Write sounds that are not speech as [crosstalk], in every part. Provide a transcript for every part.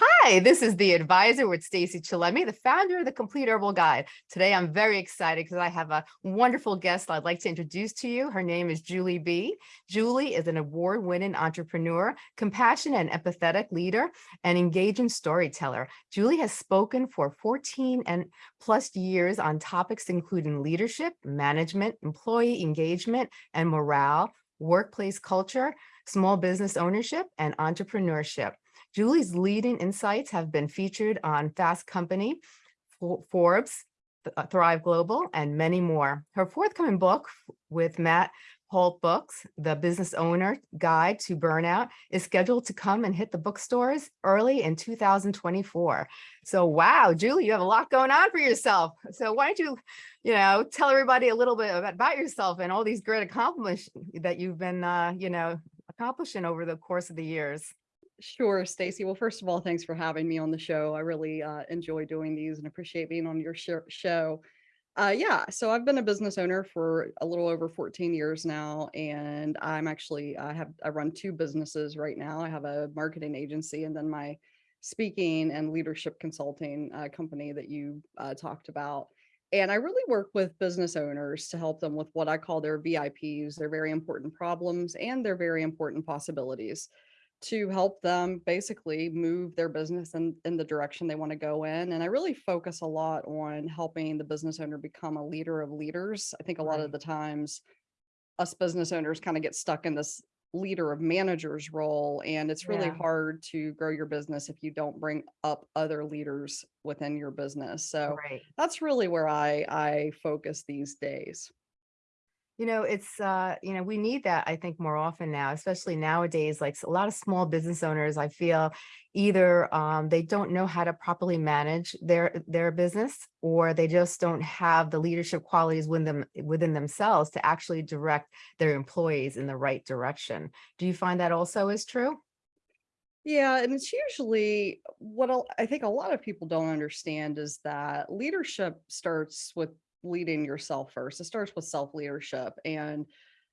Hi, this is the advisor with Stacey Chillemi, the founder of the Complete Herbal Guide. Today, I'm very excited because I have a wonderful guest I'd like to introduce to you. Her name is Julie Bee. Julie is an award-winning entrepreneur, compassionate and empathetic leader, and engaging storyteller. Julie has spoken for 14 and plus years on topics including leadership, management, employee engagement, and morale, workplace culture, small business ownership, and entrepreneurship. Julie's leading insights have been featured on Fast Company, Forbes, uh, Thrive Global, and many more. Her forthcoming book with Matt Holt Books, The Business Owner Guide to Burnout, is scheduled to come and hit the bookstores early in 2024. So wow, Julie, you have a lot going on for yourself. So why don't you, you know, tell everybody a little bit about yourself and all these great accomplishments that you've been, uh, you know, accomplishing over the course of the years. Sure, Stacey. Well, first of all, thanks for having me on the show. I really uh, enjoy doing these and appreciate being on your sh show. Uh, yeah, so I've been a business owner for a little over 14 years now, and I'm actually I have I run two businesses right now. I have a marketing agency and then my speaking and leadership consulting uh, company that you uh, talked about. And I really work with business owners to help them with what I call their VIPs, their very important problems and their very important possibilities to help them basically move their business in, in the direction they want to go in. And I really focus a lot on helping the business owner become a leader of leaders. I think a lot of the times us business owners kind of get stuck in this leader of managers role. And it's really Yeah. hard to grow your business if you don't bring up other leaders within your business. So Right. that's really where I, I focus these days. You know, it's, uh, you know, we need that, I think, more often now, especially nowadays, like a lot of small business owners, I feel either um, they don't know how to properly manage their their business or they just don't have the leadership qualities within them within themselves to actually direct their employees in the right direction. Do you find that also is true? Yeah, and it's usually what I think a lot of people don't understand is that leadership starts with leading yourself first. It starts with self-leadership and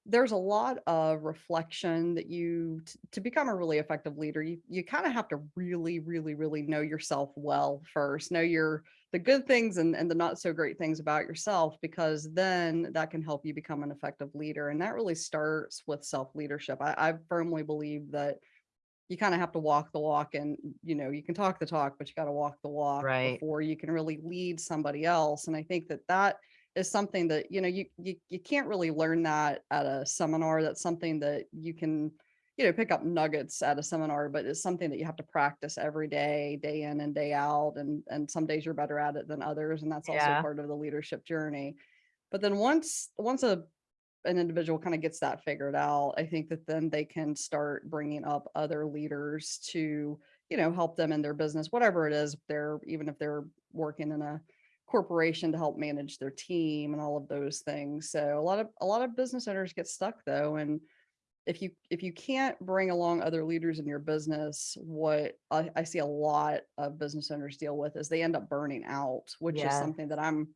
there's a lot of reflection that you to become a really effective leader you you kind of have to really really really know yourself well first know your the good things and, and the not so great things about yourself because then that can help you become an effective leader and that really starts with self-leadership I, I firmly believe that you kind of have to walk the walk and you know you can talk the talk but you got to walk the walk Right. before you can really lead somebody else and i think that that is something that you know you you, you can't really learn that at a seminar that's something that you can you know pick up nuggets at a seminar but it's something that you have to practice every day day in and day out and and some days you're better at it than others and that's also Yeah. part of the leadership journey but then once once a an individual kind of gets that figured out, I think that then they can start bringing up other leaders to, you know, help them in their business, whatever it is. They're even if they're working in a corporation to help manage their team and all of those things. So a lot of a lot of business owners get stuck though, and if you if you can't bring along other leaders in your business, what I, I see a lot of business owners deal with is they end up burning out, which is something that I'm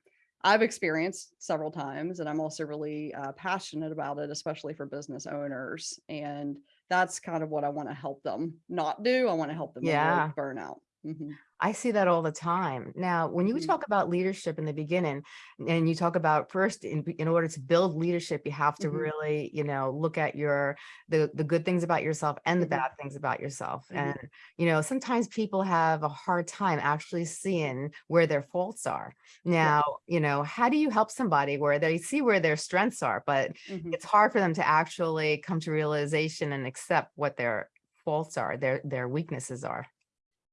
I've experienced several times, and I'm also really uh, passionate about it, especially for business owners. And that's kind of what I want to help them not do. I want to help them avoid Yeah. burnout. Hmm I see that all the time. Now, when you hmm talk about leadership in the beginning, and you talk about first, in, in order to build leadership, you have to hmm really, you know, look at your the the good things about yourself and the hmm bad things about yourself. hmm And you know, sometimes people have a hard time actually seeing where their faults are. Yeah. Now, you know, how do you help somebody where they see where their strengths are, but hmm it's hard for them to actually come to realization and accept what their faults are, their their weaknesses are.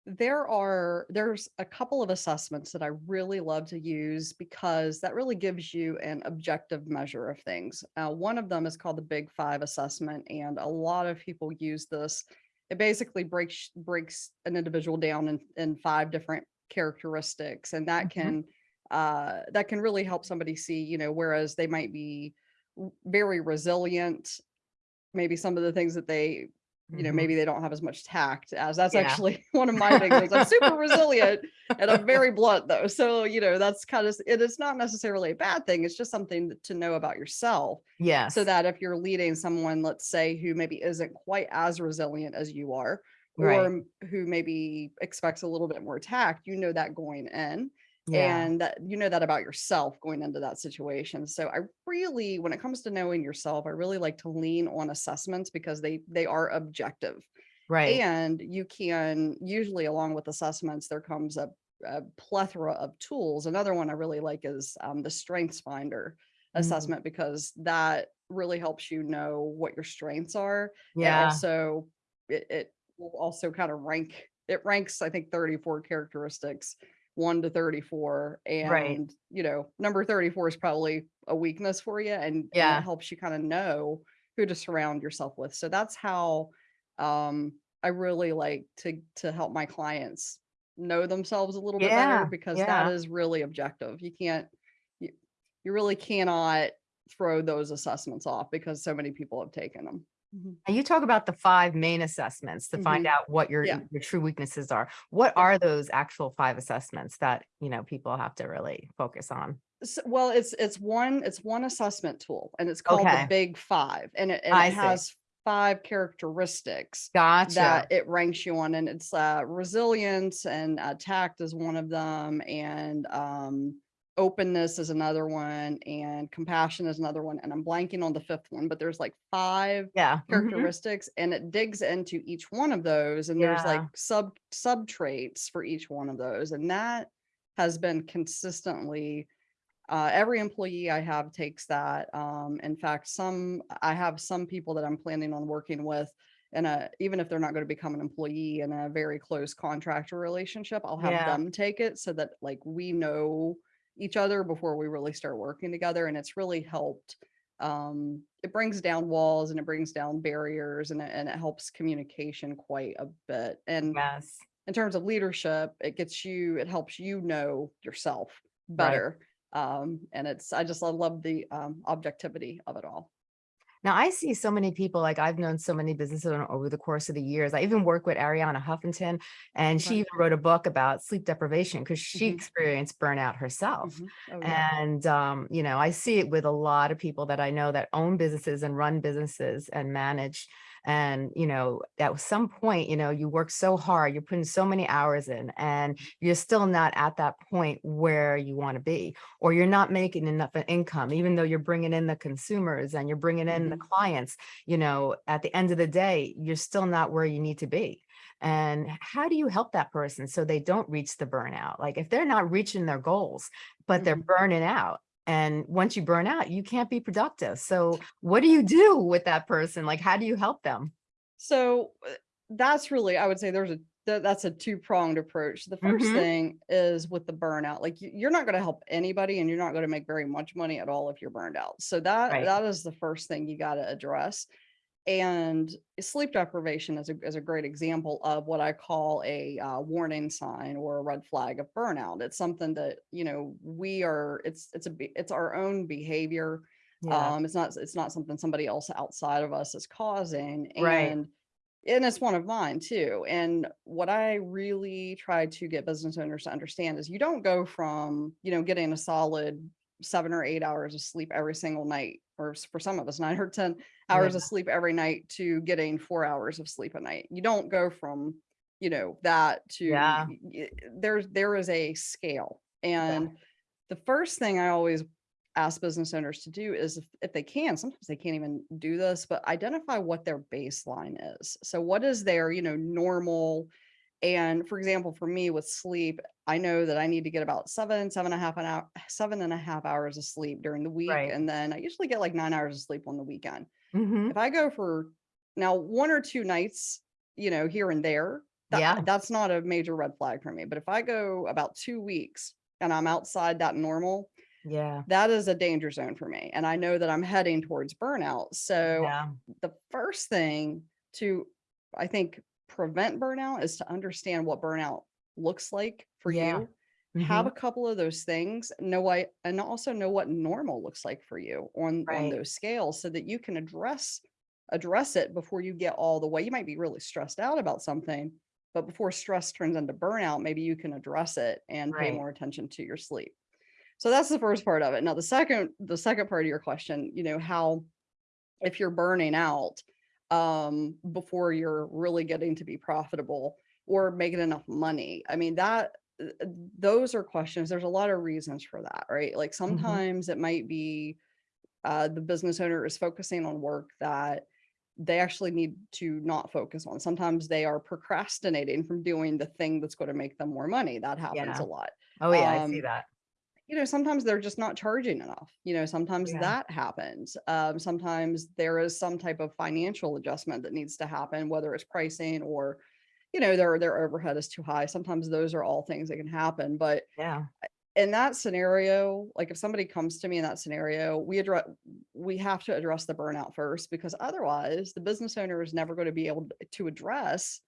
There are there's a couple of assessments that I really love to use because that really gives you an objective measure of things. Uh, one of them is called the Big Five assessment, and a lot of people use this. It basically breaks breaks an individual down in, in five different characteristics, and that Mhm. can uh, that can really help somebody see, you know, whereas they might be very resilient maybe some of the things that they you know Mhm. maybe they don't have as much tact as that's Yeah. actually [laughs] one of my [laughs] things I'm super resilient and I'm very blunt though so you know that's kind of it is not necessarily a bad thing it's just something to know about yourself Yeah. so that if you're leading someone let's say who maybe isn't quite as resilient as you are Right. or who maybe expects a little bit more tact, you know that going in Yeah. and that you know that about yourself going into that situation. So I really when it comes to knowing yourself, I really like to lean on assessments because they they are objective. Right. And you can usually along with assessments there comes a, a plethora of tools. Another one I really like is um, the Strengths Finder Mm, assessment because that really helps you know what your strengths are Yeah. so it, it will also kind of rank it ranks i think 34 characteristics 1 to 34 Right. and you know number 34 is probably a weakness for you and, and Yeah. it helps you kind of know who to surround yourself with so that's how um i really like to to help my clients know themselves a little bit better because Yeah. that is really objective you can't you, you really cannot throw those assessments off because so many people have taken them. And you talk about the five main assessments to find Mhm. out what your, Yeah. your true weaknesses are. What Yeah. are those actual five assessments that, you know, people have to really focus on? S- well it's it's one it's one assessment tool and it's called Okay. the big five and it, and it has five characteristics Gotcha. that it ranks you on and it's uh resilience and uh, tact is one of them and um openness is another one and compassion is another one and i'm blanking on the fifth one but there's like five Yeah. mhm, characteristics and it digs into each one of those and there's like sub sub traits for each one of those and that has been consistently uh, every employee I have takes that. Um, in fact, some I have some people that I'm planning on working with, and even if they're not going to become an employee in a very close contractor relationship, I'll have Yeah. them take it so that like we know each other before we really start working together, and it's really helped. Um, it brings down walls and it brings down barriers, and it, and it helps communication quite a bit. And Yes. in terms of leadership, it gets you, it helps you know yourself Right. better. Um, and it's, I just, I love the um, objectivity of it all. Now I see so many people, like I've known so many businesses over the course of the years. I even work with Arianna Huffington and she even wrote a book about sleep deprivation because she Mhm. experienced burnout herself. Mhm. Oh, yeah. And, um, you know, I see it with a lot of people that I know that own businesses and run businesses and manage. And, you know, at some point, you know, you work so hard, you're putting so many hours in and you're still not at that point where you want to be, or you're not making enough income, even though you're bringing in the consumers and you're bringing in the clients, you know, at the end of the day, you're still not where you need to be. And how do you help that person so they don't reach the burnout? Like if they're not reaching their goals, but they're Mhm. burning out. And once you burn out, you can't be productive. So [laughs] what do you do with that person? Like, how do you help them? So uh, that's really, I would say there's a, th- that's a two pronged approach. The 1st Mhm. thing is with the burnout, like you- you're not going to help anybody and you're not going to make very much money at all if you're burned out. So that, Right. that is the first thing you got to address. And sleep deprivation is a, is a great example of what I call a uh, warning sign or a red flag of burnout. It's something that, you know, we are, it's, it's a, it's our own behavior. Yeah. Um, it's not, it's not something somebody else outside of us is causing. Right. And, and it's one of mine too. And what I really try to get business owners to understand is you don't go from, you know, getting a solid seven or eight hours of sleep every single night, or for some of us, [laughs] nine or 10 hours Yeah. of sleep every night to getting four hours of sleep a night. You don't go from, you know, that to Yeah. there's, there is a scale. Yeah. And the first thing I always ask business owners to do is if, if they can sometimes they can't even do this but identify what their baseline is so what is their you know normal and for example for me with sleep i know that i need to get about seven seven and a half an hour seven and a half hours of sleep during the week Right. and then i usually get like nine hours of sleep on the weekend Mhm. if i go for now one or two nights you know here and there that, Yeah. that's not a major red flag for me but if i go about two weeks and i'm outside that normal Yeah. that is a danger zone for me. And I know that I'm heading towards burnout. So Yeah. the first thing to, I think, prevent burnout is to understand what burnout looks like for Yeah. you. Have Mhm. a couple of those things, know why, and also know what normal looks like for you on, on those scales so that you can address address it before you get all the way. You might be really stressed out about something, but before stress turns into burnout, maybe you can address it and pay more attention to your sleep. So that's the first part of it. Now the second the second part of your question, you know, how if you're burning out, um, before you're really getting to be profitable or making enough money. I mean, that those are questions. There's a lot of reasons for that, right? Like Mhm. sometimes it might be uh, the business owner is focusing on work that they actually need to not focus on. Sometimes they are procrastinating from doing the thing that's going to make them more money. That happens Yeah. a lot. Oh, yeah, I see Um, that. you know, sometimes they're just not charging enough. You know, sometimes Yeah. that happens. Um, sometimes there is some type of financial adjustment that needs to happen, whether it's pricing or, you know, their their overhead is too high. Sometimes those are all things that can happen. But Yeah. in that scenario, like if somebody comes to me in that scenario, we address we have to address the burnout first because otherwise the business owner is never going to be able to address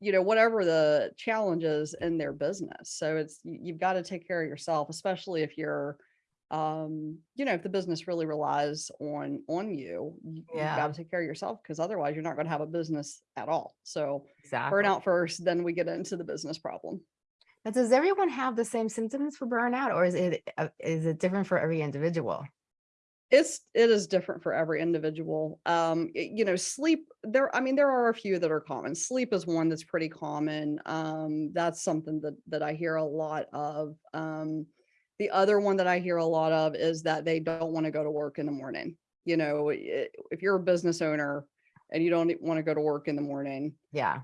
you know whatever the challenges in their business so it's you- you've got to take care of yourself especially if you're um you know if the business really relies on on you you- Yeah. got to take care of yourself because otherwise you're not going to have a business at all so Exactly. burnout first then we get into the business problem Now, does everyone have the same symptoms for burnout or is it, uh, it different for every individual? It's it is different for every individual. Um, y- you know, sleep there, I mean, there are a few that are common. Sleep is one that's pretty common. Um, that's something that that I hear a lot of. Um, the other one that I hear a lot of is that they don't want to go to work in the morning. You know, if you're a business owner and you don't want to go to work in the morning, Yeah.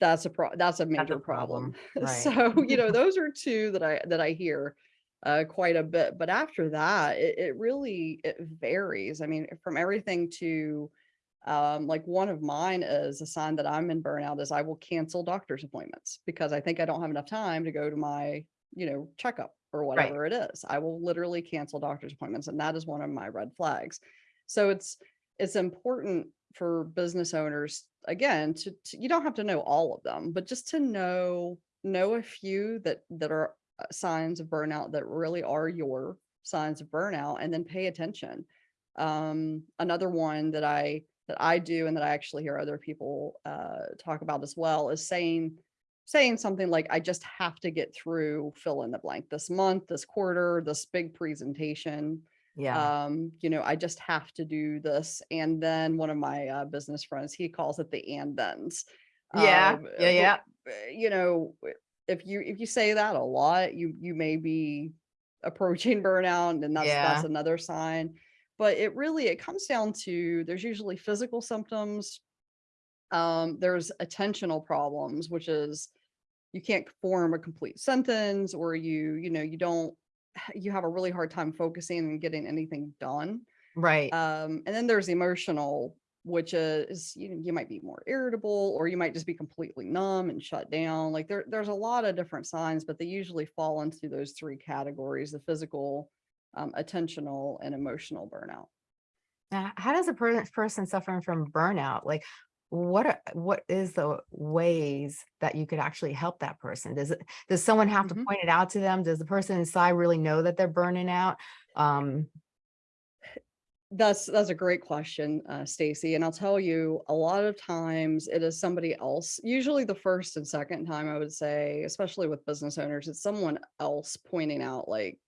that's a pro that's a That's major a problem. problem. [laughs] Right. So, you know, [laughs] those are two that I that I hear uh quite a bit. But after that, it, it really it varies. I mean, from everything to um like one of mine is a sign that I'm in burnout is I will cancel doctor's appointments because I think I don't have enough time to go to my, you know, checkup or whatever it is. I will literally cancel doctor's appointments and that is one of my red flags. So it's it's important for business owners again to, to you don't have to know all of them but just to know know a few that that are uh, signs of burnout that really are your signs of burnout and then pay attention um another one that i that i do and that i actually hear other people uh talk about as well is saying saying something like i just have to get through fill in the blank this month this quarter this big presentation Yeah. um you know i just have to do this and then one of my uh, business friends he calls it the and thens Yeah. Um, Yeah. Yeah. uh, you know if you if you say that a lot you you may be approaching [laughs] burnout and that's Yeah. that's another sign but it really it comes down to there's usually physical symptoms um there's attentional problems which is you can't form a complete sentence or you you know you don't [sighs] you have a really hard time focusing and getting anything done. Right. um and then there's emotional which is you know you might be more irritable or you might just be completely numb and shut down. Like there there's a lot of different signs but they usually fall into those three categories the physical um, attentional and emotional burnout. Now, how does a per- person suffering from burnout, like, what are, what is the ways that you could actually help that person? Does it, does someone have to Mhm. point it out to them? Does the person inside really know that they're burning out? Um, That's that's a great question, uh, Stacey. And I'll tell you, a lot of times it is somebody else. Usually the first and second time I would say, especially with business owners, it's someone else pointing out like,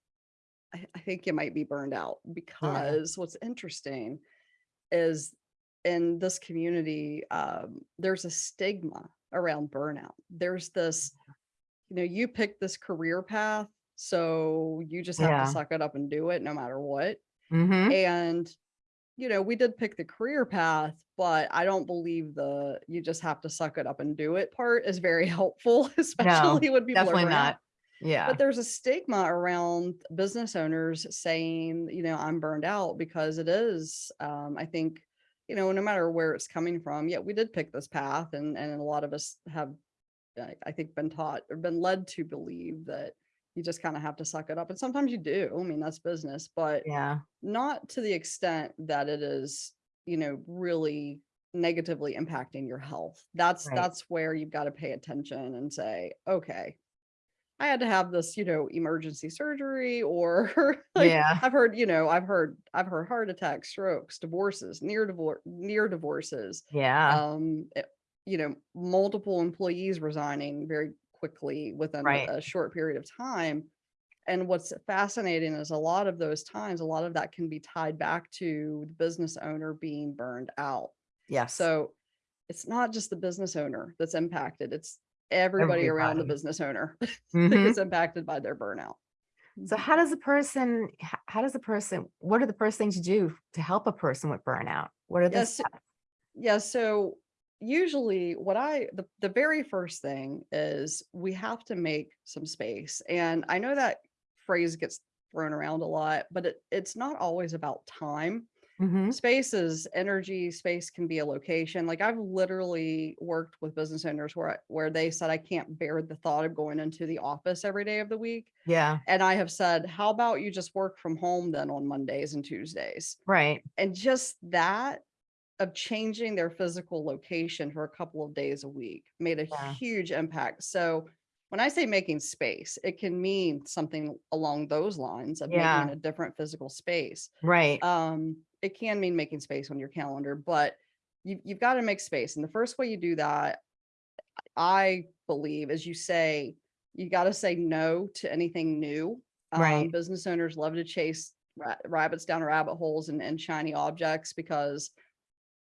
I, I think you might be burned out because what's interesting is in this community, um, there's a stigma around burnout. There's this, you know, you pick this career path, so you just have Yeah. to suck it up and do it no matter what mhm. and you know we did pick the career path but i don't believe the you just have to suck it up and do it part is very [laughs] helpful especially when people are Definitely not. out. Yeah. but there's a stigma around business owners saying you know i'm burned out because it is um, i think you know no matter where it's coming from yet we did pick this path and and a lot of us have I I think been taught or been led to believe that you just kind of have to suck it up and sometimes you do i mean that's business but Yeah. not to the extent that it is you know really negatively impacting your health that's Right. that's where you've got to pay attention and say okay i had to have this you know emergency surgery or [laughs] like Yeah. i've heard you know i've heard i've heard heart attacks strokes divorces near divorce near divorces Yeah. um eh, you know multiple employees resigning very quickly within a- Right. a short period of time and what's fascinating is a lot of those times a lot of that can be tied back to the business owner being burned out Yes. So it's not just the business owner that's impacted, it's everybody around the Everybody. business owner [laughs] that Mhm. gets impacted by their burnout. So how does a person, h- how does a person, what are the first things you do to help a person with burnout? What are the Yes, steps? Yeah, so usually what I the, the very first thing is we have to make some space. And I know that phrase gets thrown around a lot, but it, it's not always about time. Mhm. Space is energy, space can be a location. Like I've literally worked with business owners where I- where they said I can't bear the thought of going into the office every day of the week. Yeah, And I have said, how about you just work from home then on Mondays and Tuesdays? right. and just that of changing their physical location for a couple of days a week made a Yeah. huge impact. So when I say making space, it can mean something along those lines of Yeah. making a different physical space. Right. Um, it can mean making space on your calendar, but you, you've got to make space. And the first way you do that, I believe, is you say, you got to say no to anything new. Um, Right. business owners love to chase ra- rabbits down rabbit holes and, and shiny objects because,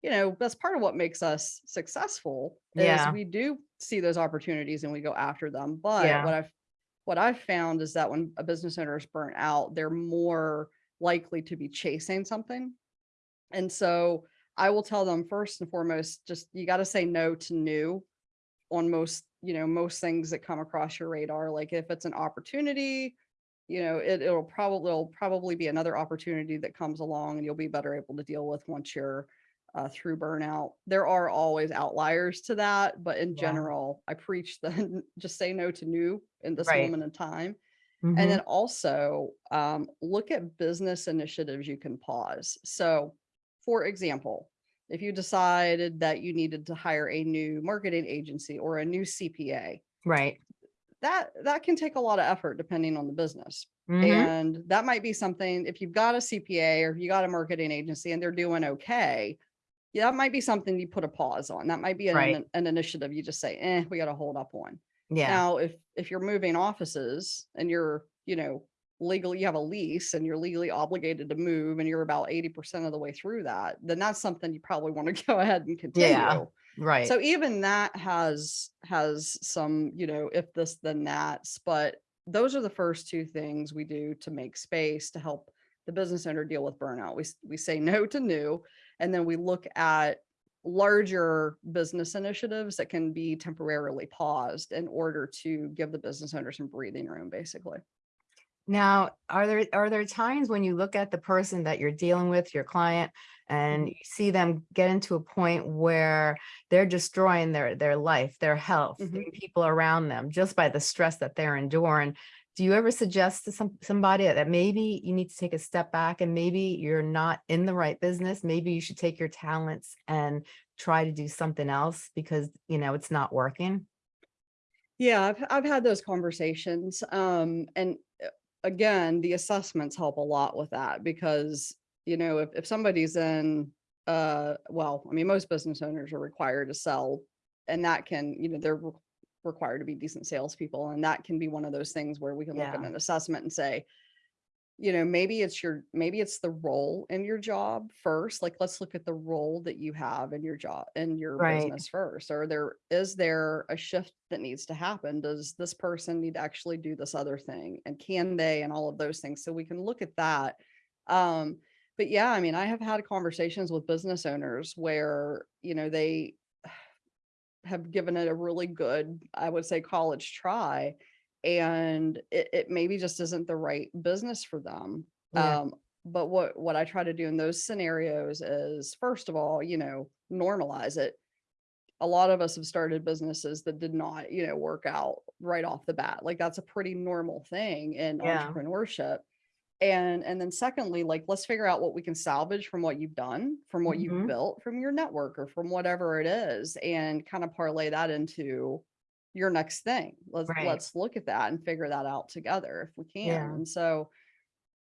you know, that's part of what makes us successful is Yeah. we do see those opportunities and we go after them. But Yeah. what I've what I've found is that when a business owner is burnt out, they're more likely to be chasing something. And so I will tell them first and foremost, just you got to say no to new on most, you know, most things that come across your radar. Like if it's an opportunity, you know, it, it'll probably it'll probably be another opportunity that comes along and you'll be better able to deal with once you're uh, through burnout. There are always outliers to that, but in Yeah. general, I preach the just say no to new in this Right. moment in time. Mhm. And then also um, look at business initiatives you can pause. So, for example, if you decided that you needed to hire a new marketing agency or a new CPA, Right. that that can take a lot of effort depending on the business. Mhm. And that might be something if you've got a CPA or you got a marketing agency and they're doing okay, yeah, that might be something you put a pause on. That might be an, Right. an initiative you just say, eh, we got to hold up on. Yeah. Now, if if you're moving offices and you're, you know, legally you have a lease and you're legally obligated to move and you're about 80% of the way through that, then that's something you probably want to [laughs] go ahead and continue. Right. So even that has has some, you know, if this then that's, but those are the first two things we do to make space to help the business owner deal with burnout. We we say no to new and then we look at larger business initiatives that can be temporarily paused in order to give the business owner some breathing room basically. Now, are there, are there times when you look at the person that you're dealing with, your client, and Mhm. you see them get into a point where they're destroying their, their life, their health, Mhm. the people around them, just by the stress that they're enduring? Do you ever suggest to some, somebody that maybe you need to take a step back and maybe you're not in the right business? Maybe you should take your talents and try to do something else because, you know, it's not working? Yeah, I've I've had those conversations. Um, and uh, again, the assessments help a lot with that because, you know, if, if somebody's in uh well, I mean, most business owners are required to sell, and that can, you know, they're re- required to be decent salespeople. And that can be one of those things where we can look at an assessment and say, you know, maybe it's your maybe it's the role in your job first. Like let's look at the role that you have in your job in your Right. business first. Or there is there a shift that needs to happen? Does this person need to actually do this other thing? And can they and all of those things? So we can look at that. Um, but yeah, I mean, I have had conversations with business owners where, you know, they have given it a really good, I would say, college try. And it, it maybe just isn't the right business for them. Yeah. Um, but what what I try to do in those scenarios is first of all, you know, normalize it. A lot of us have started businesses that did not, you know, work out right off the bat. Like that's a pretty normal thing in Yeah. entrepreneurship. And and then secondly, like let's figure out what we can salvage from what you've done, from what Mhm. you've built, from your network or from whatever it is, and kind of parlay that into your next thing. Let's Right. let's look at that and figure that out together if we can. Yeah. And so,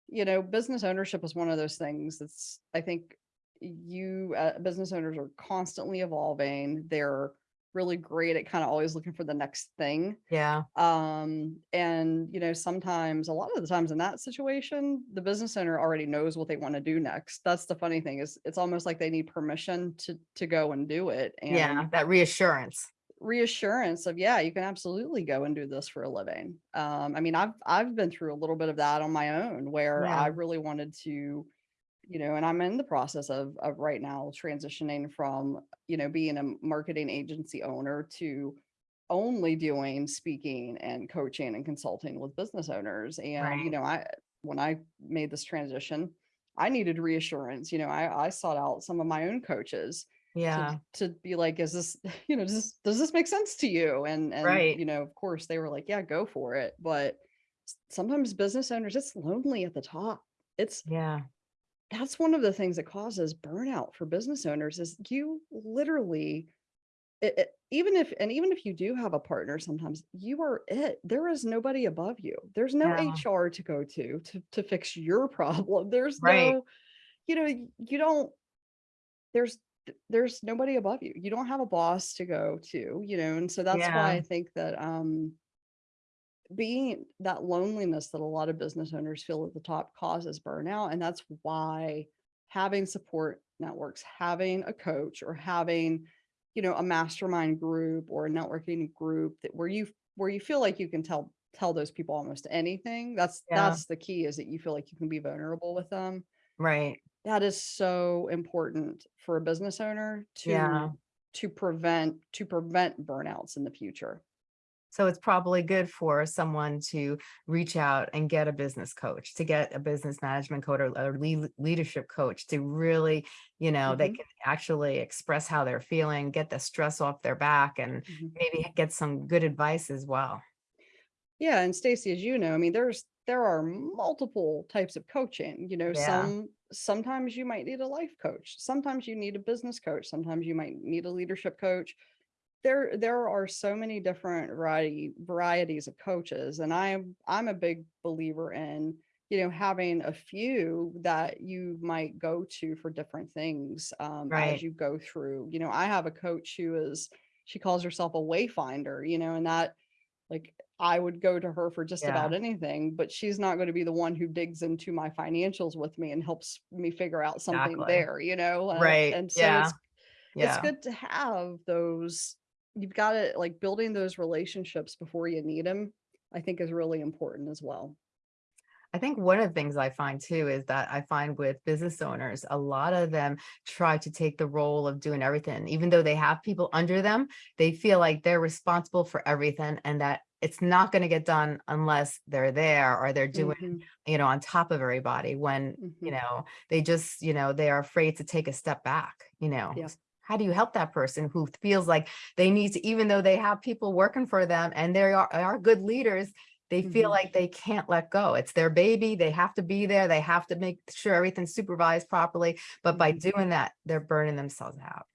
you know, business ownership is one of those things that's I think you uh, business owners are constantly evolving. They're really great at kind of always looking for the next thing. Yeah. Um, and you know, sometimes a lot of the times in that situation, the business owner already knows what they want to do next. That's the funny thing is it's almost like they need permission to to go and do it. And Yeah. That reassurance. reassurance of yeah you can absolutely go and do this for a living um i mean i've i've been through a little bit of that on my own where Yeah. i really wanted to you know and i'm in the process of of right now transitioning from you know being a marketing agency owner to only doing speaking and coaching and consulting with business owners and you know i when i made this transition i needed reassurance you know i i sought out some of my own coaches Yeah. to to be like, is this, [laughs] you know, does this, does this make sense to you? And, and, Right. you know, of course they were like, yeah, go for it. But sometimes business owners, it's lonely at the top. It's, Yeah. That's one of the things that causes burnout for business owners is you literally, it, it- even if, and even if you do have a partner, sometimes you are it. There is nobody above you. There's no Yeah. HR to go to, to, to fix your problem. [laughs] There's Right. no, you know, you don't, there's there's nobody above you. You don't have a boss to go to, you know, and so that's why I think that um being that loneliness that a lot of business owners feel at the top causes burnout. And that's why having support networks, having a coach or having, you know, a mastermind group or a networking group that where you where you feel like you can tell tell those people almost anything. That's Yeah. that's the key is that you feel like you can be vulnerable with them Right. that is so important for a business owner Yeah. to to prevent to prevent burnouts in the future. So it's probably good for someone to reach out and get a business coach, to get a business management coach or, or lea- leadership coach to really, you know, they Mhm. can actually express how they're feeling, get the stress off their back and Mhm. maybe get some good advice as well. Yeah, and Stacey, as you know, I mean, there's there are multiple types of coaching. You know, Yeah. some sometimes you might need a life coach, sometimes you need a business coach, sometimes you might need a leadership coach. There there are so many different variety varieties of coaches, and I'm I'm a big believer in you know having a few that you might go to for different things um, Right. as you go through. You know, I have a coach who is she calls herself a wayfinder. You know, and that like I would go to her for just about anything, but she's not going to be the one who digs into my financials with me and helps me figure out something Exactly. there, you know? Uh, Right. and so Yeah. it's it's good to have those you've got to like building those relationships before you need them, I think is really important as well. I think one of the things I find too is that I find with business owners, a lot of them try to take the role of doing everything. Even though they have people under them, they feel like they're responsible for everything and that it's not going to get done unless they're there or they're doing, Mhm, you know, on top of everybody when, you mhm. know, they just, you know, they are afraid to take a step back, you know. Yeah. How do you help that person who feels like they need to, even though they have people working for them and they are, are good leaders, they feel Mhm. like they can't let go. It's their baby. They have to be there. They have to make sure everything's supervised properly. But by Mhm. doing that, they're burning themselves out.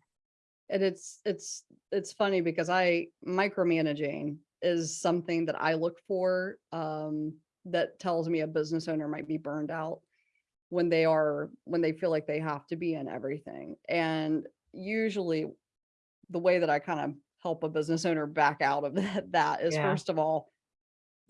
And it's it's it's funny because I micromanaging is something that I look for um, that tells me a business owner might be burned out when they are when they feel like they have to be in everything. And usually the way that I kind of help a business owner back out of [laughs] that, that is Yeah. first of all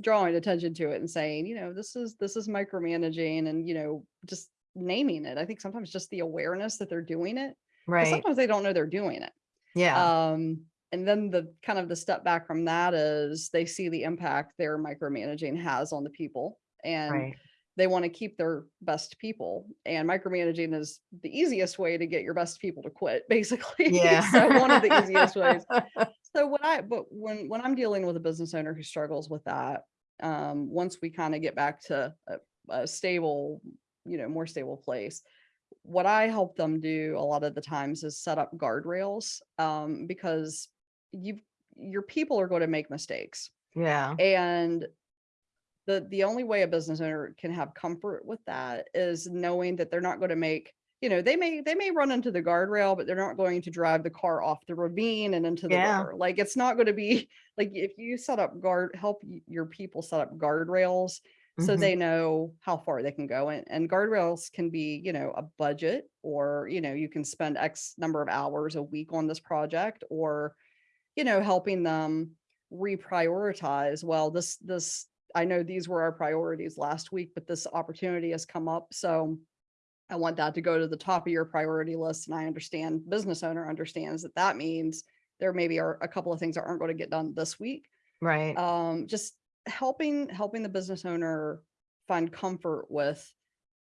drawing attention to it and saying, you know, this is this is micromanaging and you know just naming it. I think sometimes just the awareness that they're doing it. Right. sometimes they don't know they're doing it. Yeah. Um, and then the kind of the step back from that is they see the impact their micromanaging has on the people and Right. They want to keep their best people. And micromanaging is the easiest way to get your best people to quit, [laughs] basically. Yeah. [laughs] so one of the easiest ways. [laughs] So what I but when when I'm dealing with a business owner who struggles with that, um, once we kind of get back to a, a stable, you know, more stable place, what I help them do a lot of the times is set up guardrails um, because you your people are going to make mistakes Yeah. and the the only way a business owner can have comfort with that is knowing that they're not going to make you know they may they may run into the guardrail but they're not going to drive the car off the ravine and into the Yeah. river like it's not going to be [laughs] like if you set up guard help your people set up guardrails so Mhm. they know how far they can go and, and guardrails can be you know a budget or you know you can spend x number of hours a week on this project or you know, helping them reprioritize, well, this, this, I know these were our priorities last week, but this opportunity has come up. So I want that to go to the top of your priority list. And I understand business owner understands that that means there maybe are a couple of things that aren't going to get done this week. Right. Um, just helping, helping the business owner find comfort with,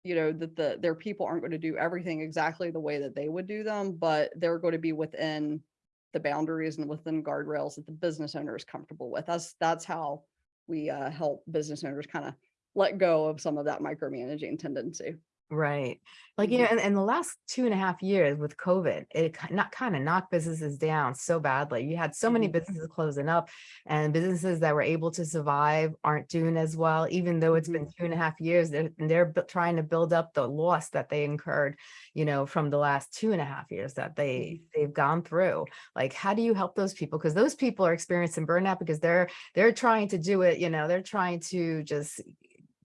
you know, that the, their people aren't going to do everything exactly the way that they would do them, but they're going to be within the boundaries and within guardrails that the business owner is comfortable with. That's, that's how we uh, help business owners kind of let go of some of that micromanaging tendency. Right. Like, you know, Mhm. in, in the last two and a half years with COVID, it not kind of knocked businesses down so badly. You had so many Mhm. businesses closing up and businesses that were able to survive aren't doing as well, even though it's been two and a half years, they're, they're trying to build up the loss that they incurred, you know, from the last two and a half years that they, they've gone through. Like, how do you help those people? Because those people are experiencing burnout because they're, they're trying to do it, you know, they're trying to just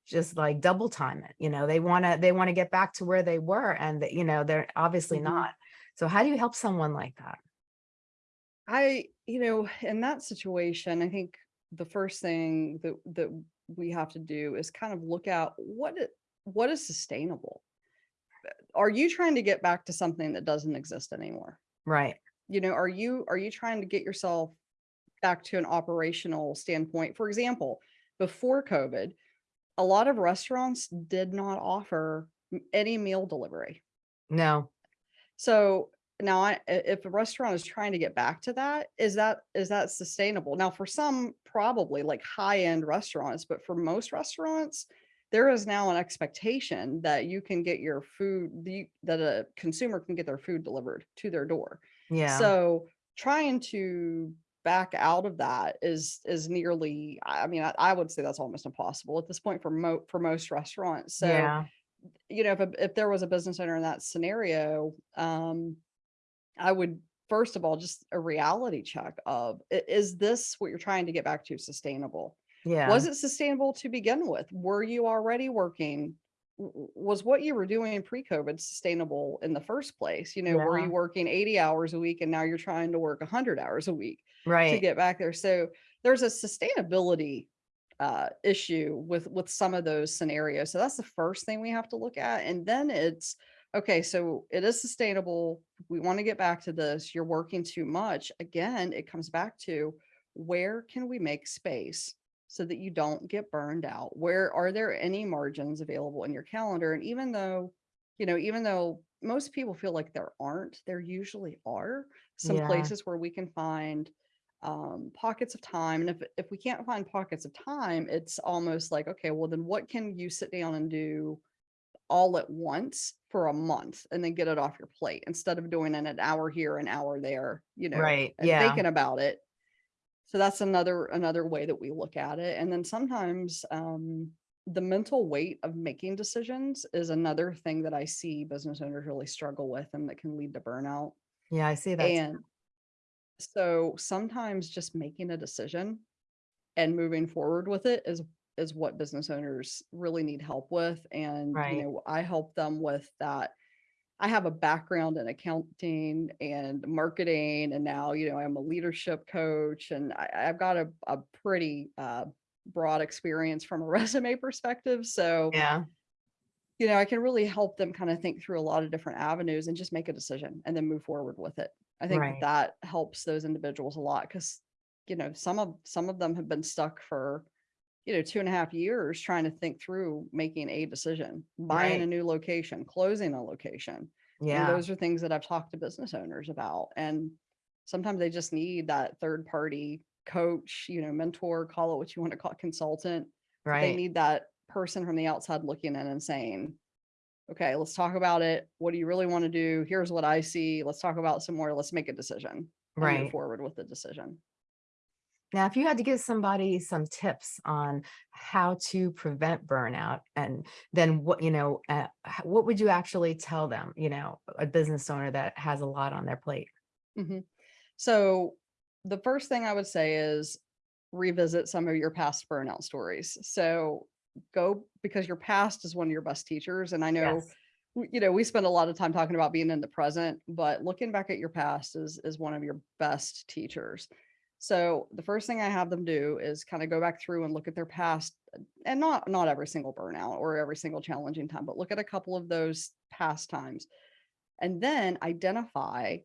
just like double time it, you know, they want to, they want to get back to where they were and that, you know, they're obviously Mhm. not. So how do you help someone like that? I, you know, in that situation, I think the first thing that that we have to do is kind of look at what it, what is sustainable. Are you trying to get back to something that doesn't exist anymore? Right. You know, are you are you trying to get yourself back to an operational standpoint? For example, before COVID, a lot of restaurants did not offer any meal delivery. No. So now I, if a restaurant is trying to get back to that, is that, is that sustainable? Now, for some, probably like high-end restaurants, but for most restaurants, there is now an expectation that you can get your food, the, that a consumer can get their food delivered to their door. Yeah. So trying to back out of that is, is nearly, I mean, I, I would say that's almost impossible at this point for mo, for most restaurants. So yeah. you know, if, a- if there was a business owner in that scenario, um, I would first of all, just a reality check of, is this what you're trying to get back to sustainable? Yeah. Was it sustainable to begin with? Were you already working? Was what you were doing pre-COVID sustainable in the first place? You know, were you working 80 hours a week and now you're trying to work 100 hours a week? To get back there. So there's a sustainability uh, issue with with some of those scenarios. So that's the first thing we have to look at. And then it's okay, so it is sustainable. We want to get back to this. You're working too much. Again, it comes back to where can we make space so that you don't get burned out? Where are there any margins available in your calendar? And even though, you know, even though most people feel like there aren't, there usually are some Yeah. places where we can find um, pockets of time. And if, if we can't find pockets of time, it's almost like, okay, well then what can you sit down and do all at once for a month and then get it off your plate instead of doing it an hour here, an hour there, you know, Right. and Yeah. thinking about it. So that's another, another way that we look at it. And then sometimes, um, the mental weight of making decisions is another thing that I see business owners really struggle with and that can lead to burnout. Yeah. I see that. And so sometimes just making a decision and moving forward with it is is what business owners really need help with. And Right. you know, I help them with that. I have a background in accounting and marketing, and now you know I'm a leadership coach, and I, I've got a, a pretty uh, broad experience from a [laughs] resume perspective. So Yeah. you know, I can really help them kind of think through a lot of different avenues and just make a decision and then move forward with it. I think that Right. that helps those individuals a lot because, you know, some of some of them have been stuck for, you know, two and a half years trying to think through making a decision, buying a new location, closing a location. Yeah. those are things that I've talked to business owners about. And sometimes they just need that third party coach, you know, mentor, call it what you want to call it, consultant but they need that person from the outside looking in and saying, okay, let's talk about it. What do you really want to do? Here's what I see. Let's talk about some more. Let's make a decision Right. forward with the decision. Now, if you had to give somebody some tips on how to prevent burnout, and then what, you know, uh, what would you actually tell them, you know, a business owner that has a lot on their plate? Mhm. So the first thing I would say is revisit some of your past burnout stories. So go because your past is one of your best teachers. And I know Yes. you know, we spend a lot of time talking about being in the present, but looking back at your past is is one of your best teachers. So the first thing I have them do is kind of go back through and look at their past and not not every single burnout or every single challenging time, but look at a couple of those past times. And then identify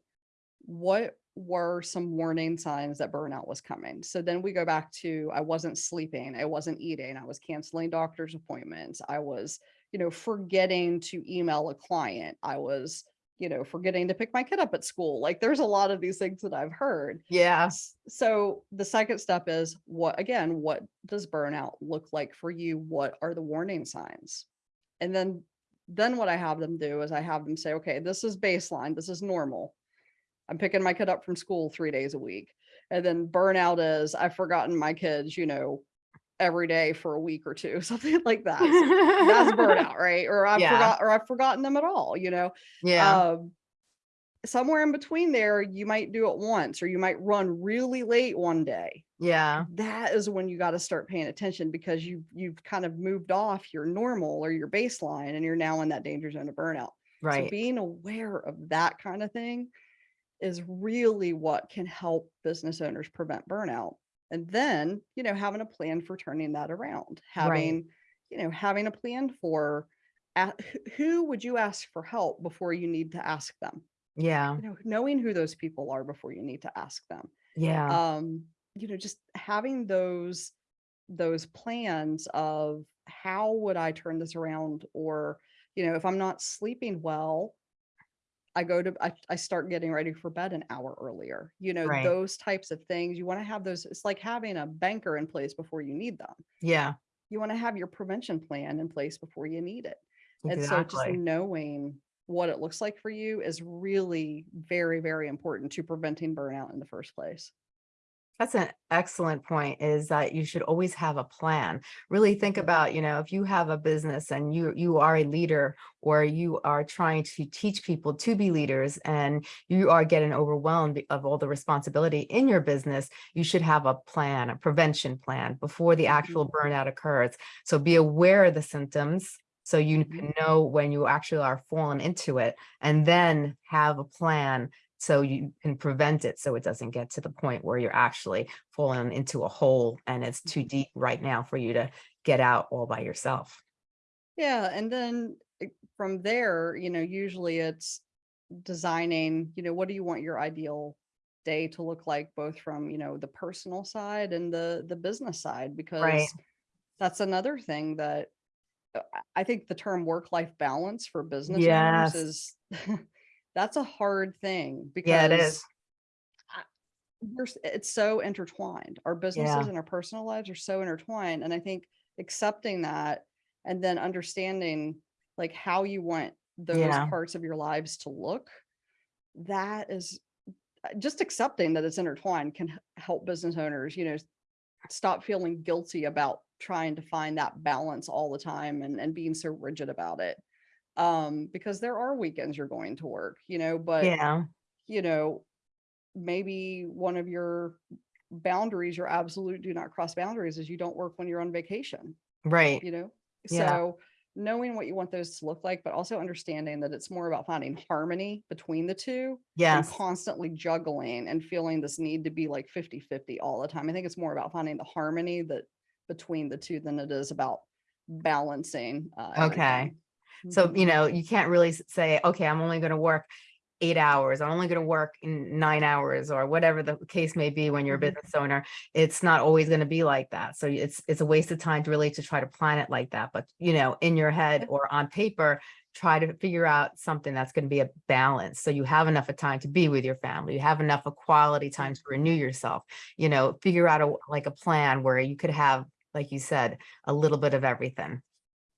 what were some warning signs that burnout was coming. So then we go back to I wasn't sleeping, I wasn't eating, I was canceling doctor's appointments, I was, you know, forgetting to email a client, I was, you know, forgetting to pick my kid up at school. Like there's a lot of these things that I've heard. Yeah. S- So the second step is what again, what does burnout look like for you? What are the warning signs? And then then what I have them do is I have them say, okay, this is baseline, this is normal. I'm picking my kid up from school three days a week. And then burnout is I've forgotten my kids, you know, every day for a week or two, [laughs] something like that. So that's [laughs] burnout, right? Or I've Yeah. forgot or I've forgotten them at all, you know. Yeah. Um, somewhere in between there, you might do it once or you might run really late one day. Yeah. That is when you got to start paying attention because you you've kind of moved off your normal or your baseline and you're now in that danger zone of burnout. So Right. being aware of that kind of thing is really what can help business owners prevent burnout. And then, you know, having a plan for turning that around, having, you know, having a plan for a- wh- who would you ask for help before you need to ask them? Yeah. You know, knowing who those people are before you need to ask them. Yeah. Um, you know, just having those those plans of how would I turn this around or, you know, if I'm not sleeping well, I go to I, I start getting ready for bed an hour earlier. You know, Right. those types of things. You want to have those, it's like having a banker in place before you need them. Yeah. You want to have your prevention plan in place before you need it. Exactly. And so just knowing what it looks like for you is really very, very important to preventing burnout in the first place. That's an excellent point is that you should always have a plan. Really think Mhm. about, you know, if you have a business and you you are a leader or you are trying to teach people to be leaders and you are getting overwhelmed of all the responsibility in your business, you should have a plan, a prevention plan before the actual burnout occurs. So be aware of the symptoms so you Mhm. can know when you actually are falling into it and then have a plan so you can prevent it so it doesn't get to the point where you're actually falling into a hole and it's too deep right now for you to get out all by yourself. Yeah, and then from there, you know, usually it's designing, you know, what do you want your ideal day to look like, both from, you know, the personal side and the the business side, because that's another thing that uh, I I think the term work-life balance for business Yes. owners is [laughs] that's a hard thing because is. I- we're it's so intertwined. Our businesses and our personal lives are so intertwined. And I think accepting that and then understanding like how you want those Yeah. parts of your lives to look, that is uh, just accepting that it's intertwined can help business owners, you know, stop feeling guilty about trying to find that balance all the time and, and being so rigid about it. Um, because there are weekends you're going to work, you know, but Yeah, you know, maybe one of your boundaries, your absolute do not cross boundaries is you don't work when you're on vacation, right. you know? Yeah. So knowing what you want those to look like, but also understanding that it's more about finding harmony between the two and Yes. constantly juggling and feeling this need to be like 50 50 all the time. I think it's more about finding the harmony that between the two than it is about balancing. Uh, Okay. everything. So, Mhm. you know, you can't really say, okay, I'm only going to work eight hours. I'm only going to work in nine hours or whatever the case may be when you're a Mhm. business owner. It's not always going to be like that. So it's it's a waste of time to really to try to plan it like that. But, you know, in your head or on paper, try to figure out something that's going to be a balance. So you have enough of time to be with your family. You have enough of quality time to renew yourself. You know, figure out a like a plan where you could have, like you said, a little bit of everything.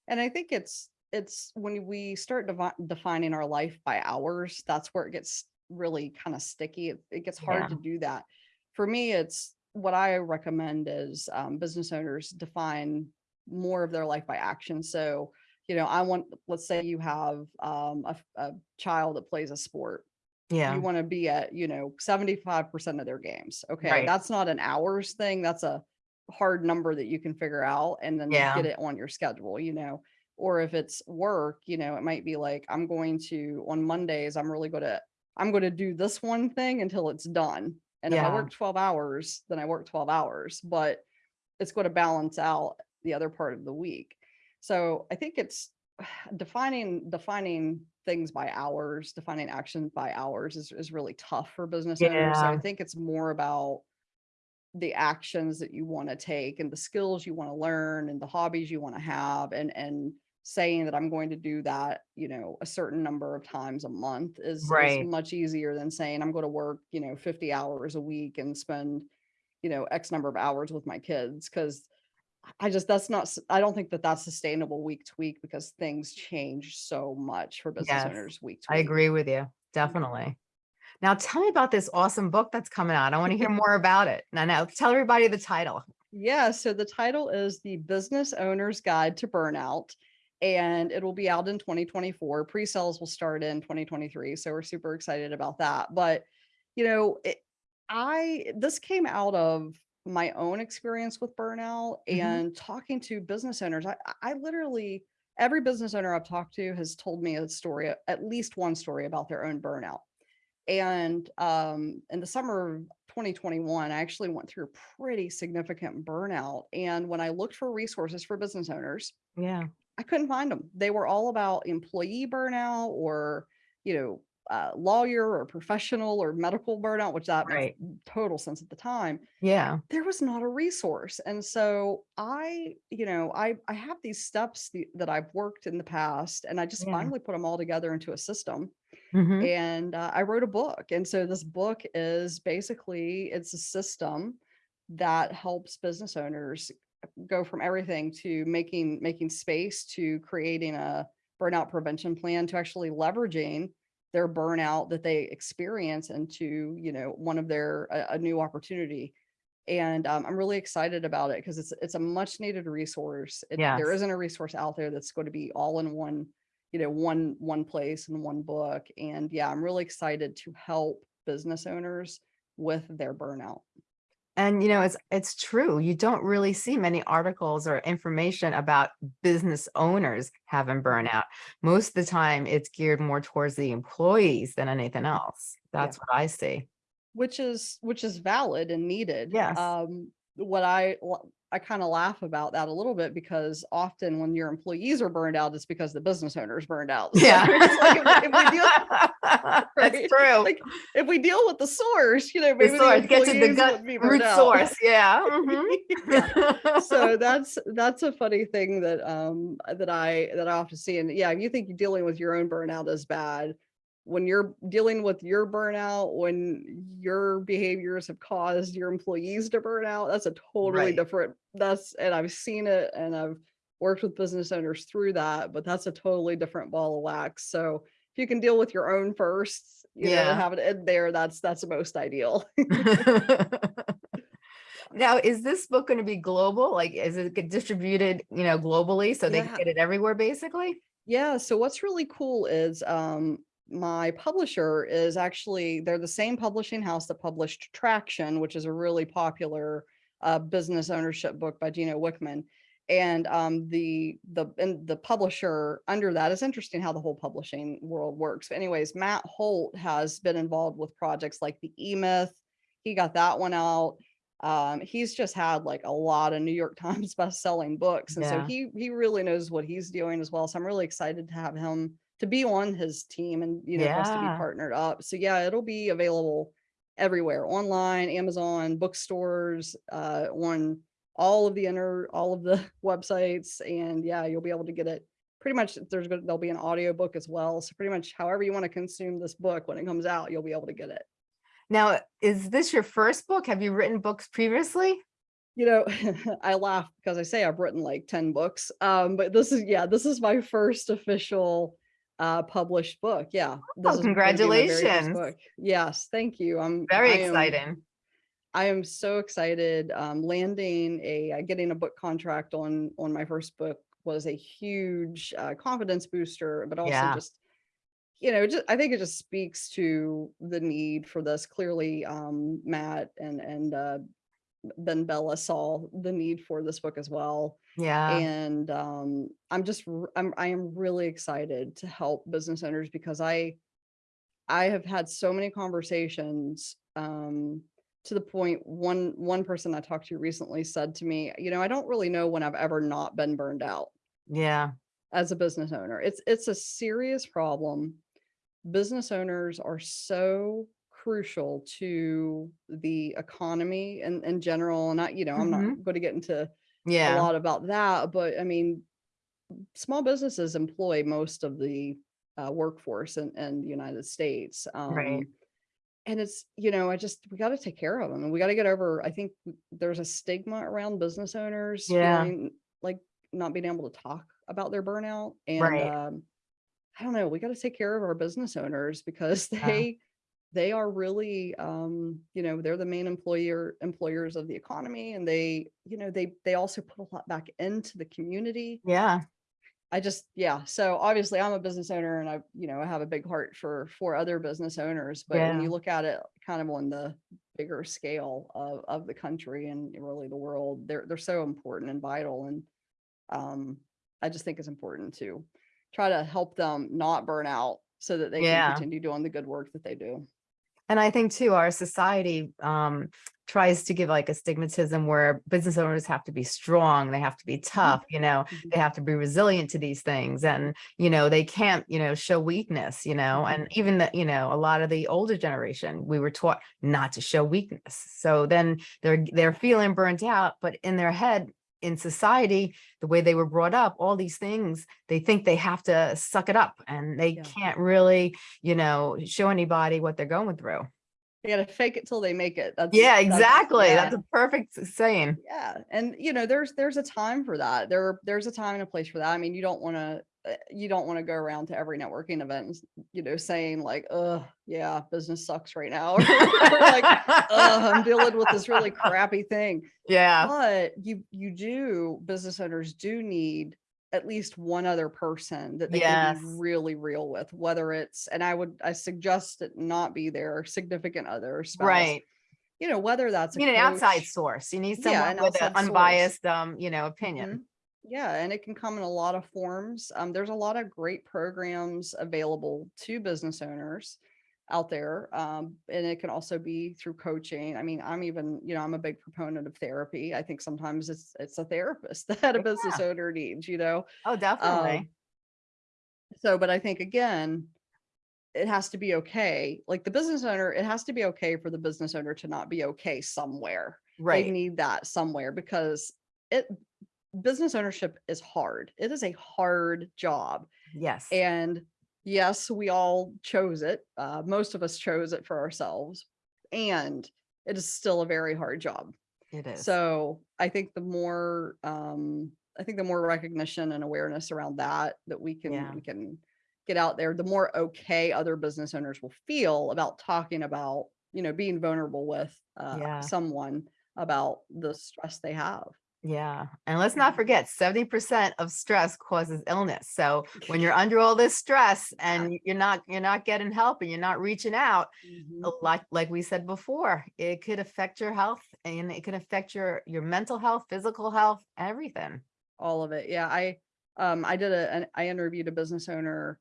And I think it's it's when we start devi- defining our life by hours, that's where it gets really kind of sticky. It, it gets hard Yeah. to do that. For me, it's what I recommend is um, business owners define more of their life by action. So, you know, I want, let's say you have um, a, a child that plays a sport. Yeah. You want to be at, you know, 75% of their games. Okay. Right. That's not an hours thing. That's a hard number that you can figure out and then Yeah. get it on your schedule, you know or if it's work, you know, it might be like, I'm going to, on Mondays, I'm really going to, I'm going to do this one thing until it's done. And if I work 12 hours, then I work 12 hours, but it's going to balance out the other part of the week. So I think it's [sighs] defining, defining things by hours, defining action by hours is, is really tough for business owners. So I think it's more about the actions that you want to take and the skills you want to learn and the hobbies you want to have and and saying that I'm going to do that, you know, a certain number of times a month is, is much easier than saying I'm going to work, you know, 50 hours a week and spend, you know, X number of hours with my kids. Cause I just, that's not, I don't think that that's sustainable week to week because things change so much for business Yes, owners week to week. I agree with you, definitely. Now tell me about this awesome book that's coming out. I want to hear more about it. Now, now tell everybody the title. Yeah, so the title is The Business Owner's Guide to Burnout, and it'll be out in 2024. Pre-sales will start in 2023, so we're super excited about that. But, you know, it, I this came out of my own experience with burnout Mhm. and talking to business owners. I, I literally every business owner I've talked to has told me a story, at least one story about their own burnout. And um, in the summer of 2021, I actually went through a pretty significant burnout. And when I looked for resources for business owners, Yeah, I couldn't find them. They were all about employee burnout or, you know, uh, lawyer or professional or medical burnout, which that right. makes total sense at the time Yeah, there was not a resource and so i you know i i have these steps th- that i've worked in the past and i just Yeah. finally put them all together into a system mhm, and uh, i wrote a book and so this book is basically it's a system that helps business owners go from everything to making making space to creating a burnout prevention plan to actually leveraging their burnout that they experience into you know one of their a, a new opportunity. And um, i'm really excited about it because it's it's a much needed resource. It, there Yes. isn't a resource out there that's going to be all in one you know one one place and one book. And yeah i'm really excited to help business owners with their burnout And you know, it's it's true. You don't really see many articles or information about business owners having burnout. Most of the time, it's geared more towards the employees than anything else. That's what I see. which is which is valid and needed. Yes. Um, what I I kind of laugh about that a little bit because often when your employees are burned out, it's because the business owner is burned out. [laughs] So Yeah. like if, if we deal [laughs] That's true. like if we deal with the source, you know, maybe the, source, get to the gut root out. source. Yeah. [laughs] mhm. Yeah. so that's that's a funny thing that um that I that I often see. And yeah, if you think you're dealing with your own burnout is bad, when you're dealing with your burnout, when your behaviors have caused your employees to burn out, that's a totally Right. different. That's and I've seen it and I've worked with business owners through that, but that's a totally different ball of wax. So if you can deal with your own first, you know, Yeah. and have it in there, that's that's the most ideal. [laughs] Now, is this book going to be global? Like, is it distributed, you know, globally so they Yeah. can get it everywhere, basically? Yeah, so what's really cool is um my publisher is actually they're the same publishing house that published Traction, which is a really popular uh, business ownership book by Gino Wickman. And um, the the and the publisher under that is interesting how the whole publishing world works. But anyways, Matt Holt has been involved with projects like the E Myth. He got that one out. Um, he's just had like a lot of New York [laughs] Times best-selling books, and so he he really knows what he's doing as well. So I'm really excited to have him to be on his team and you know us to be partnered up. So yeah, it'll be available everywhere online, Amazon, bookstores, uh, on all of the inner all of the [laughs] websites, and yeah, you'll be able to get it. Pretty much, there's gonna there'll be an audio book as well. So pretty much, however you want to consume this book when it comes out, you'll be able to get it. Now, is this your first book? Have you written books previously? You know, [laughs] I laugh because I say I've written like 10 books. Um, but this is yeah, this is my first official uh published book. Yeah. Oh, is gonna be my very first congratulations. book. Yes, thank you. I'm Very I am- I am so excited. Um, landing a uh, getting a book contract on on my first book was a huge uh, confidence booster, but also Yeah. just you know, just I think it just speaks to the need for this. Clearly, um, Matt and and BenBella saw the need for this book as well. Yeah. And um, I'm just I'm I am really excited to help business owners because I I have had so many conversations um, to the point one one person I talked to recently said to me, you know, I don't really know when I've ever not been burned out Yeah. as a business owner. It's it's a serious problem. Business owners are so crucial to the economy and in general. And I, you know, I'm not going to get into a lot about that, but I mean, small businesses employ most of the uh, workforce in, in the United States. Um, Right. and it's, you know, I just, we got to take care of them and we got to get over, I think there's a stigma around business owners Yeah. feeling like not being able to talk about their burnout. And Right. um, I don't know, we got to take care of our business owners because [laughs] Yeah. They, are really, um, you know, they're the main employer employers of the economy and they, you know, they, they also put a lot back into the community. Yeah. I just, yeah. So obviously I'm a business owner and I, you know, I have a big heart for, for other business owners, but when you look at it kind of on the bigger scale of, of the country and really the world, they're, they're so important and vital. And, um, I just think it's important to try to help them not burn out so that they Yeah. can continue doing the good work that they do. And I think too, our society um, tries to give like a stigmatism where business owners have to be strong, they have to be tough, you know, Mhm. they have to be resilient to these things and, you know, they can't, you know, show weakness, you know, Mhm. and even that, you know, a lot of the older generation, we were taught not to show weakness. So then they're, they're feeling burnt out, but in their head, in society, the way they were brought up, all these things, they think they have to suck it up and they Yeah. can't really, you know, show anybody what they're going through. They gotta fake it till they make it. That's Yeah, that's- exactly. yeah. That's a perfect saying. Yeah, and you know, there's there's a time for that. There there's a time and a place for that. I mean, you don't want to you don't want to go around to every networking event, you know, saying like, "Uh, yeah, business sucks right now," [laughs] or, like, "Uh, I'm dealing with this really [laughs] crappy thing." Yeah, But you you do business owners do need at least one other person that they can be really real with, whether it's and I would I suggest it not be their significant other spouse. right. You know, whether that's You need an outside source. You need someone an with an source. unbiased, um, you know, opinion. Mhm. Yeah, and it can come in a lot of forms. Um, there's a lot of great programs available to business owners out there. Um, and it can also be through coaching. I mean, I'm even, you know, I'm a big proponent of therapy. I think sometimes it's it's a therapist [laughs] that a business owner needs, you know. Oh, definitely. Um, so, but I think again, it has to be okay. Like the business owner, it has to be okay for the business owner to not be okay somewhere Right. they Right. need that somewhere because it business ownership is hard. It is a hard job. Yes. And yes, we all chose it. Uh, most of us chose it for ourselves. And it is still a very hard job. It is. So I think the more um I think the more recognition and awareness around that that we can Yeah. we can get out there, the more okay other business owners will feel about talking about, you know, being vulnerable with uh, Yeah. someone about the stress they have. Yeah. And let's not Mhm. forget 70% of stress causes illness. So when you're under all this stress and you're not, you're not getting help and you're not reaching out, a like like we said before, it could affect your health and it can affect your your mental health, physical health, everything. All of it. Yeah. I um I did a an, I interviewed a business owner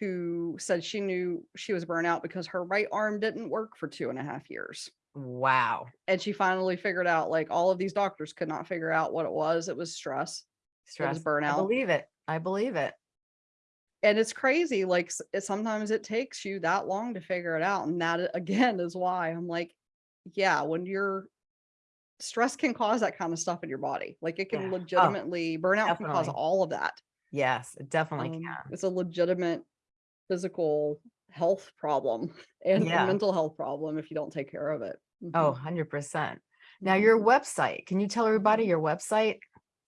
who said she knew she was burnout because her right arm didn't work for two and a half years. Wow. and she finally figured out like all of these doctors could not figure out what it was it was stress Stress. I burnout. believe it. I believe it. and it's crazy like sometimes it takes you that long to figure it out and that [laughs] again is why i'm like yeah when you're stress can cause that kind of stuff in your body like it can Yeah. Oh, legitimately burnout can cause all of that Yes, it definitely Um, can. it's a legitimate physical health problem [laughs] and, and Yeah. mental health problem if you don't take care of it Oh, Mhm. 100%. Now Mhm. your website, can you tell everybody your website?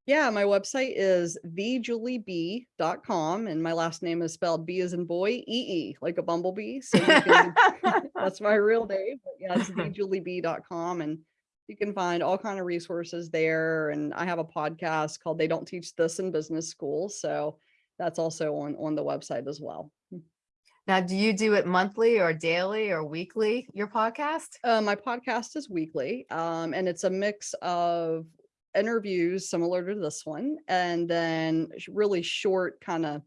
Yeah, my website is thejulieb.com and my last name is spelled B as in boy, E E, like a bumblebee. So can, [laughs] [laughs] that's my real name. But yeah, it's [laughs] thejulieb.com and you can find all kind of resources there. And I have a podcast called They Don't Teach This in Business School. So that's also on on the website as well. Now, do you do it monthly or daily or weekly, your podcast? Uh, my podcast is weekly, um, and it's a mix of interviews similar to this one, and then really short, kind of,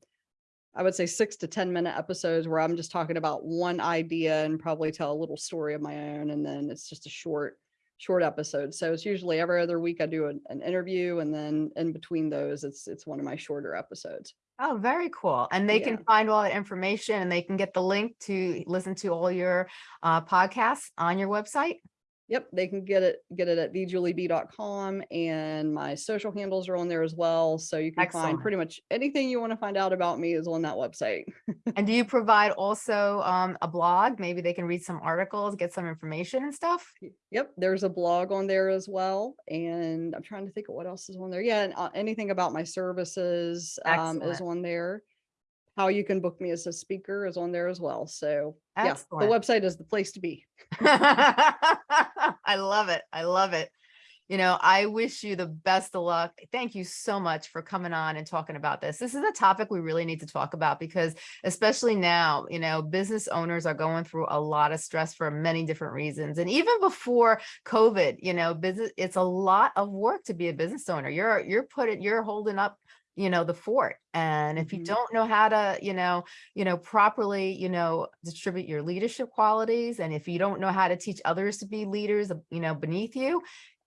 I would say six to 10 minute episodes where I'm just talking about one idea and probably tell a little story of my own. And then it's just a short, short episode. So it's usually every other week I do an, an interview, and then in between those, it's it's one of my shorter episodes. Oh, very cool. And they can find all that information and they can get the link to listen to all your uh, podcasts on your website. Yep, they can get it get it at thejulieb.com and my social handles are on there as well. So you can Excellent. find pretty much anything you want to find out about me is on that website. [laughs] And do you provide also um, a blog? Maybe they can read some articles, get some information and stuff. Yep, there's a blog on there as well. And I'm trying to think of what else is on there. Yeah, and uh, anything about my services um, is on there. How you can book me as a speaker is on there as well. So yeah, the website is the place to be. [laughs] I love it. I love it. You know, I wish you the best of luck. Thank you so much for coming on and talking about this. This is a topic we really need to talk about because especially now, you know, business owners are going through a lot of stress for many different reasons. And even before COVID, you know, business it's a lot of work to be a business owner. You're you're putting you're holding up you know the fort and if you Mhm. don't know how to you know you know properly you know distribute your leadership qualities and if you don't know how to teach others to be leaders you know beneath you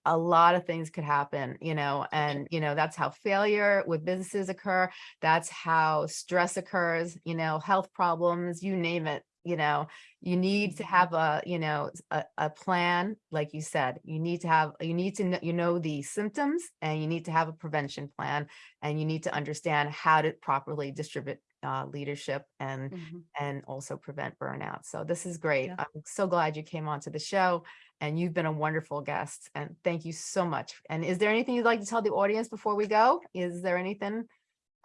a lot of things could happen you know and you know that's how failure with businesses occur that's how stress occurs you know health problems you name it you know you need to Mhm. have a you know a plan like you said you need to have you need to know you know the symptoms and you need to have a prevention plan and you need to understand how to properly distribute uh, leadership and Mhm. and also prevent burnout. So this is great. Yeah. I'm so glad you came onto the show and you've been a wonderful guest and thank you so much. And is there anything you'd like to tell the audience before we go? Is there anything?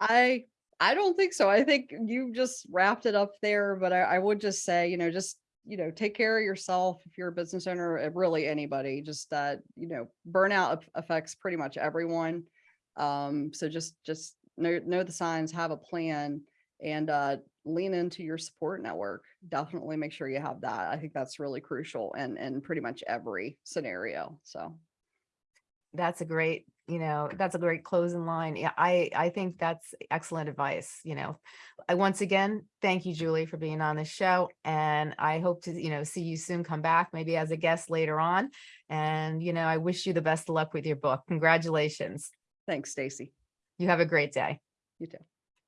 I I don't think so. I think you just wrapped it up there, but I, I would just say, you know, just you know, take care of yourself if you're a business owner, uh, really anybody. Just that, you know, burnout affects pretty much everyone. Um, so just just know know the signs, have a plan, and uh, lean into your support network. Definitely make sure you have that. I think that's really crucial and in pretty much every scenario. So That's a great, you know, that's a great closing line. Yeah, I, I think that's excellent advice, you know. I once again, thank you, Julie, for being on this show. And I hope to, you know, see you soon come back, maybe as a guest later on. And, you know, I wish you the best of luck with your book. Congratulations. thanks, Stacey. You have a great day. You too.